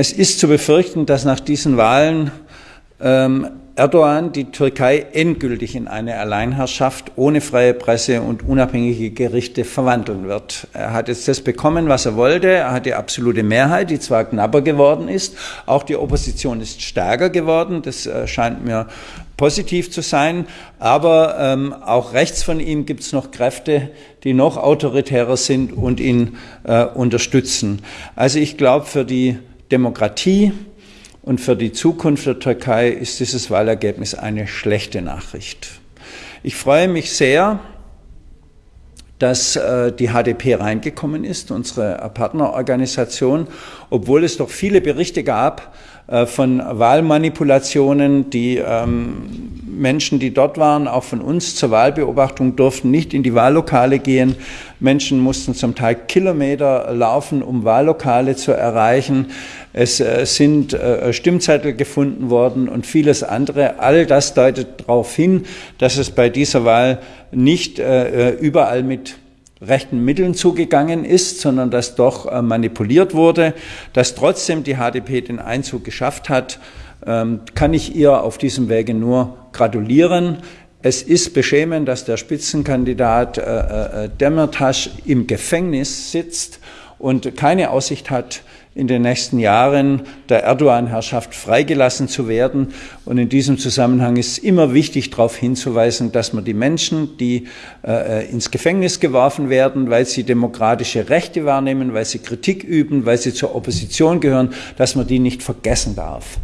Es ist zu befürchten, dass nach diesen Wahlen ähm, Erdogan die Türkei endgültig in eine Alleinherrschaft ohne freie Presse und unabhängige Gerichte verwandeln wird. Er hat jetzt das bekommen, was er wollte. Er hat die absolute Mehrheit, die zwar knapper geworden ist. Auch die Opposition ist stärker geworden. Das äh, scheint mir positiv zu sein. Aber ähm, auch rechts von ihm gibt es noch Kräfte, die noch autoritärer sind und ihn äh, unterstützen. Also ich glaube, für die Demokratie, und für die Zukunft der Türkei ist dieses Wahlergebnis eine schlechte Nachricht. Ich freue mich sehr, dass äh, die HDP reingekommen ist, unsere Partnerorganisation, obwohl es doch viele Berichte gab äh, von Wahlmanipulationen. Die ähm, Menschen, die dort waren, auch von uns zur Wahlbeobachtung, durften nicht in die Wahllokale gehen. Menschen mussten zum Teil Kilometer laufen, um Wahllokale zu erreichen. Es äh, sind äh, Stimmzettel gefunden worden und vieles andere. All das deutet darauf hin, dass es bei dieser Wahl nicht äh, überall mit rechten Mitteln zugegangen ist, sondern dass doch manipuliert wurde, dass trotzdem die HDP den Einzug geschafft hat, kann ich ihr auf diesem Wege nur gratulieren. Es ist beschämend, dass der Spitzenkandidat äh, äh, Demirtas im Gefängnis sitzt und keine Aussicht hat, in den nächsten Jahren der Erdogan-Herrschaft freigelassen zu werden. Und in diesem Zusammenhang ist immer wichtig, darauf hinzuweisen, dass man die Menschen, die äh, ins Gefängnis geworfen werden, weil sie demokratische Rechte wahrnehmen, weil sie Kritik üben, weil sie zur Opposition gehören, dass man die nicht vergessen darf.